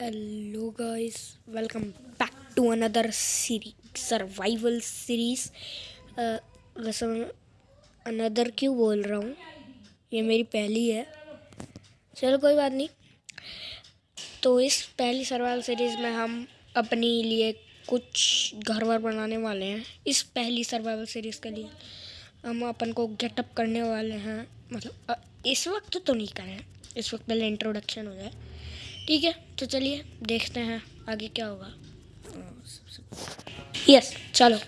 Hello guys welcome back to another series survival series वैसे another क्यों बोल रहा हूँ? ये मेरी पहली है। चलो, कोई बात नहीं। तो इस पहली सर्वाइवल सीरीज़ में हम अपने लिए कुछ घर वर बनाने वाले हैं। इस पहली सर्वाइवल सीरीज़ के लिए हम अपन को गेटअप करने वाले हैं। मतलब इस वक्त तो नहीं करें। इस वक्त पहले इंट्रोडक्शन हो जाए। ठीक है तो चलिए देखते हैं आगे क्या होगा। यस चलो।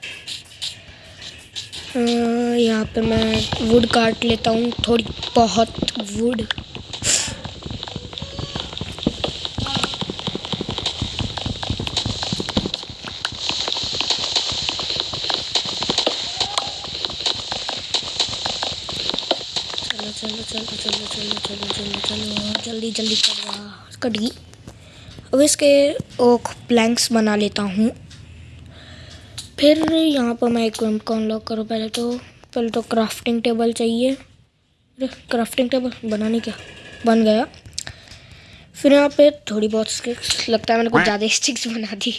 यहाँ पे मैं वुड काट लेता हूँ, थोड़ी बहुत वुड चलो चलो चलो चलो चलो चलो चलो चलो जल्दी जल्दी कर कट गई अब इसके ओख प्लैंक्स बना लेता हूँ फिर यहाँ पर मैं एक को अनलॉक करूँ पहले तो पहले तो क्राफ्टिंग टेबल चाहिए क्राफ्टिंग टेबल बनाने क्या बन गया फिर यहाँ पे थोड़ी बहुत स्टिक्स लगता है मैंने कुछ ज़्यादा स्टिक्स बना दी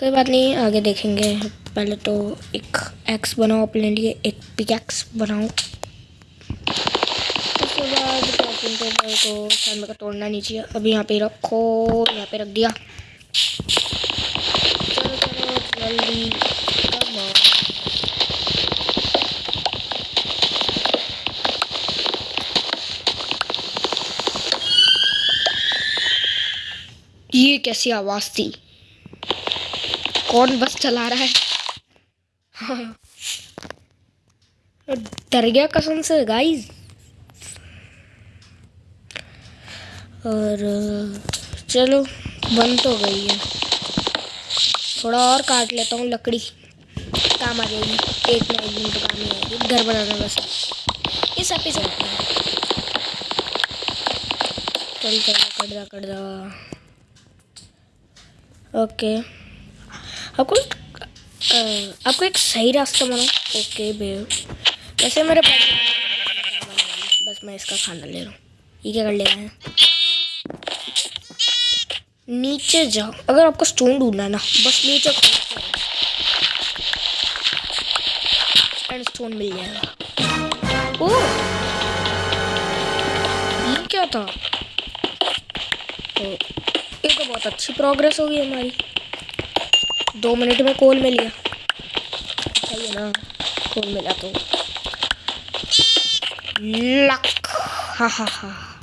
कोई बात नहीं आगे देखेंगे पहले तो एक एक्स बनाओ अपने लिए एक पिक एक्स बनाओ उसके क्रॉपिंग टेबल को शायद का तोड़ना नहीं चाहिए। अभी यहाँ पे रखो, यहाँ पे रख दिया। चलो चलो, जल्दी ये कैसी आवाज़ थी? कौन बस चला रहा है? डर गया कसम से गाइस और, चलो बन तो गई है। थोड़ा और काट लेता हूँ, लकड़ी। काम आ जाएगी। एक ना एक दिन तो काम ही आएगी। घर बनाना बस। इस एपिसोड में। चल चल कट जा कट जा ओके आपको आपको एक सही रास्ता बनाओ ओके, बे। वैसे मेरे पास बस मैं इसका खाना ले रहा हूँ। ये क्या कर लेना हैं? नीचे जाओ अगर आपको स्टोन ढूंढना है ना, बस नीचे स्टोन मिल जाएगा ओ! ये क्या था? तो ये तो बहुत अच्छी प्रोग्रेस होगी हमारी। दो मिनट में कोल मिल गया। है ना कोल मिला तो। लक हा हा हा।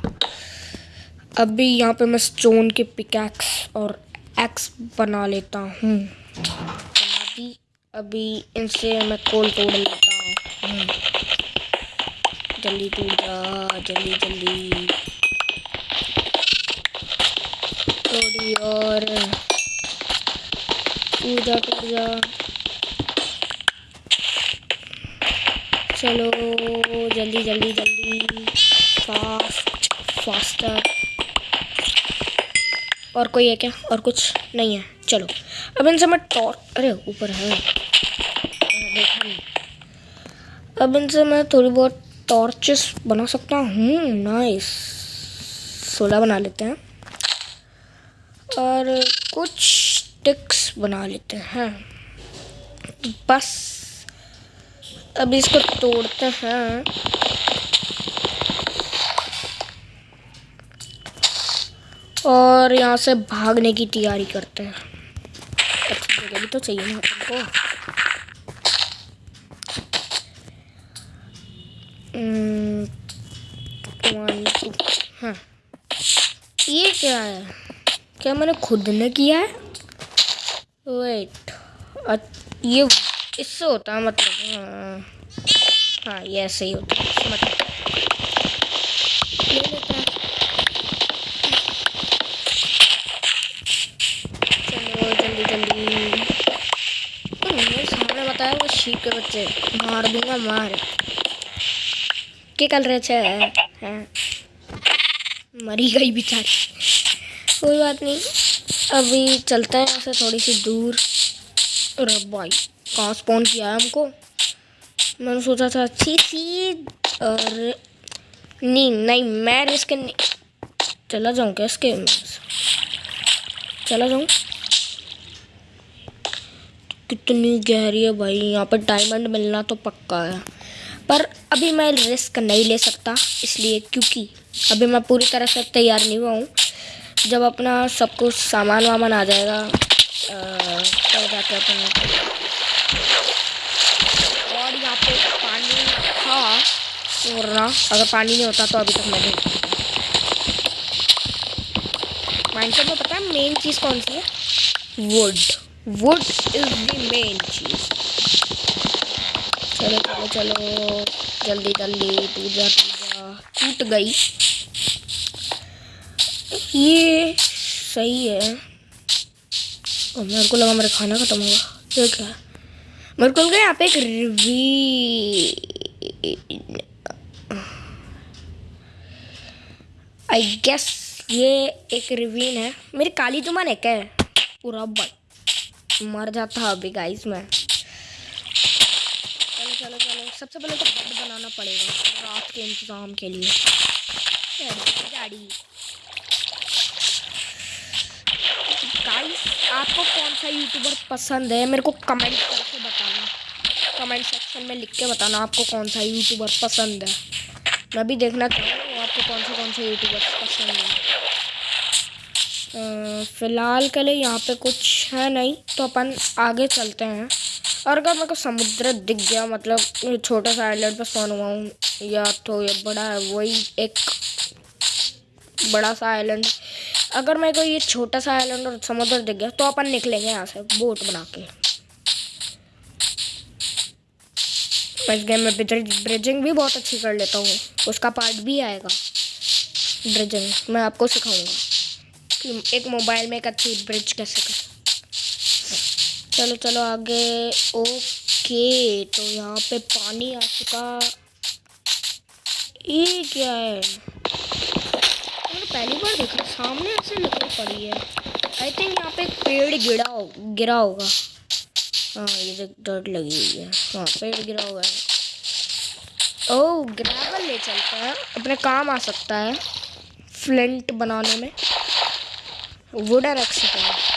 अभी यहाँ पे मैं स्टोन के पिकैक्स और एक्स बना लेता हूँ। दी अभी इनसे मैं कोल तोड़ लेता हूँ। जल्दी टूट जा, जल्दी जल्दी। थोड़ी और टूट जा टूट जा। चलो, जल्दी जल्दी जल्दी। फास्ट फास्टर और कोई है क्या? और कुछ नहीं है। चलो। अब इनसे मैं टॉर्च अरे, ऊपर है। अब इनसे मैं थोड़ी बहुत टॉर्चेस बना सकता हूँ। नाइस। सोलह बना लेते हैं। और कुछ टिक्स बना लेते हैं। बस। अब इसको तोड़ते हैं। और यहाँ से भागने की तैयारी करते हैं। अच्छी जगह भी तो चाहिए ना अपन को हम्म, हाँ। ये क्या है? क्या मैंने खुद ने किया है? वेट ये इससे होता है मतलब हाँ, हाँ ये ऐसे ही होता है। मतलब ले लेते हैं बताया वो शीप के बच्चे मार दूँगा, मार। क्या कर रहे थे? मरी गई बेचारी। कोई बात नहीं। अभी चलते हैं यहाँ से थोड़ी सी दूर। अरे भाई कहाँ स्पॉन किया है हमको? मैंने सोचा था अच्छी सी, और नहीं नहीं, मैं रिस्क नहीं। चला जाऊँ क्या इसके? चला जाऊँ? कितनी गहरी है भाई। यहाँ पर डायमंड मिलना तो पक्का है। पर अभी मैं रिस्क नहीं ले सकता इसलिए, क्योंकि अभी मैं पूरी तरह से तैयार नहीं हुआ हूँ। जब अपना सब कुछ सामान वामान आ जाएगा तो जाके अपन और यहाँ पे पानी था वरना अगर पानी नहीं होता तो अभी तक मैंने माइनक्राफ्ट में पता है मेन चीज़ कौन सी है? Wood wood is the main चीज़ चलो चलो चलो। जल्दी जल्दी, पूजा पूजा। टूट गई। ये सही है। और मेरे को लगा मेरा खाना खत्म होगा। क्या है मेरे को लगा यहाँ पे एक रिवी आई गेस ये एक रिवीन है। मेरी काली जुमान है। क्या पूरा बट। मर जाता अभी गाइस मैं। चलो चलो चलो। सबसे पहले तो बेड बनाना पड़ेगा, रात के इंतज़ाम के लिए। गाड़ी गाइस आपको कौन सा यूट्यूबर पसंद है? मेरे को कमेंट करके बताना। कमेंट सेक्शन में लिख के बताना आपको कौन सा यूट्यूबर पसंद है। मैं भी देखना चाहूँ आपको कौन सा कौन सा यूट्यूबर पसंद है। फ़िलहाल के लिए यहाँ पे कुछ है नहीं तो अपन आगे चलते हैं। और अगर मेरे को समुद्र दिख गया मतलब छोटा सा आइलैंड पर स्पॉन हुआ हूँ, या तो ये बड़ा है, वही एक बड़ा सा आइलैंड अगर मेरे को ये छोटा सा आइलैंड और समुद्र दिख गया तो अपन निकलेंगे यहाँ से बोट बना के। इस गेम में ब्रिजिंग भी बहुत अच्छी कर लेता हूँ। उसका पार्ट भी आएगा। ब्रिजिंग मैं आपको सिखाऊँगा कि एक मोबाइल में एक अच्छी ब्रिज कैसे कर। चलो चलो आगे। ओके तो यहाँ पे पानी आ चुका। ये क्या है? मैंने पहली बार देखा, सामने ऐसे निकल पड़ी है। आई थिंक यहाँ पे पेड़ गिरा हो, गिरा होगा। हाँ ये जो डर्ट लगी हुई है। हाँ पेड़ गिरा हुआ है। ओह ग्रेवल ले चलते हैं। अपने काम आ सकता है। फ्लिंट बनाने में। वुडन रख सकते हैं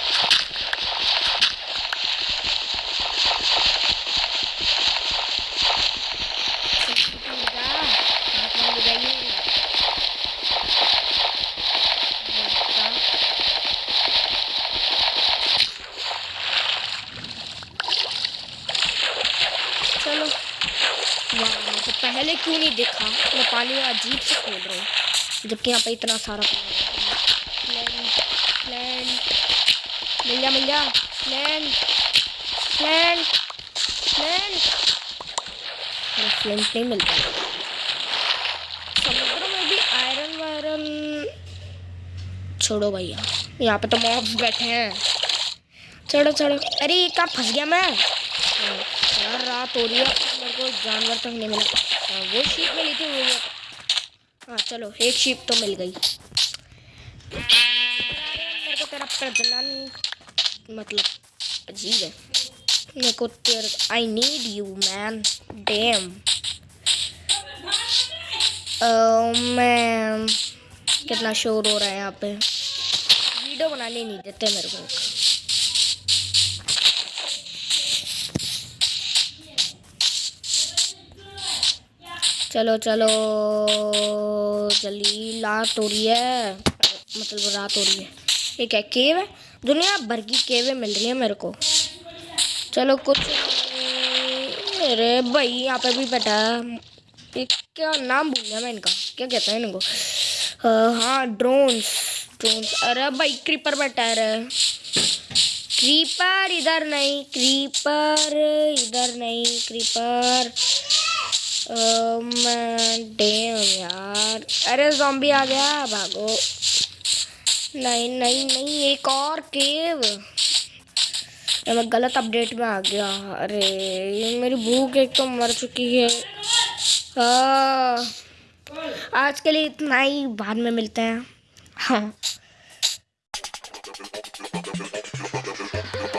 पहले क्यों नहीं देखा? मैं पानी अजीब से खोल रहा हूँ। जबकि यहाँ पे इतना सारा पानी मिल जा मिल जा लैंड लैंड लैंड फ्लेंट नहीं मिलता। समुद्र में भी आयरन वायरन छोड़ो भैया। यहाँ पे तो मॉब्स बैठे हैं। चढ़ो चढ़ो। अरे कहाँ फंस गया मैं। यार, रात हो रही है। मेरे को जानवर तक नहीं मिला। हाँ वो शीप मिली थी वो हाँ चलो, एक शीप तो मिल गई। मेरे को तेरा प्रजनन मतलब अजीब है। मेरे को तेरे I need you man damn मैं कितना शोर हो रहा है यहाँ पे। वीडियो बनाने नहीं देते मेरे को। चलो चलो जल्दी लात हो रही है। मतलब रात हो रही है। ये क्या केव है। दुनिया भर की केवें मिल रही है मेरे को। चलो, कुछ अरे भाई यहाँ पे भी बैठा है। क्या नाम भूल गया मैं इनका। क्या कहता है इनको? हाँ ड्रोन्स ड्रोन्स अरे भाई क्रीपर बैठा है क्रीपर इधर नहीं क्रीपर इधर नहीं क्रीपर डेम यार। अरे जॉम्बी आ गया भागो। नहीं नहीं नहीं एक और केव मैं गलत अपडेट में आ गया। अरे ये मेरी भूख एक तो मर चुकी है। आ, आज के लिए इतना ही बाद में मिलते हैं। हाँ।